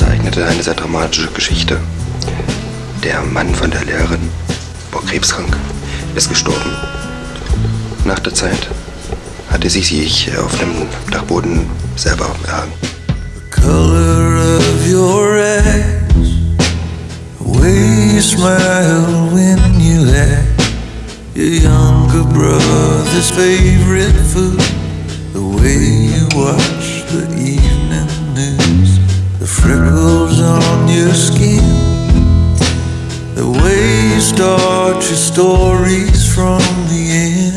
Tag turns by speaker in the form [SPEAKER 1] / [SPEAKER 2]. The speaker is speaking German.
[SPEAKER 1] Ereignete eine sehr dramatische Geschichte. Der Mann von der Lehrerin war krebskrank, ist gestorben. Nach der Zeit hatte sie sich auf dem Dachboden selber erhangen.
[SPEAKER 2] The color of your eyes, the way you smile when you laugh, your younger brother's favorite food, the way you watch the evening Ripples on your skin. The way you start your stories from the end.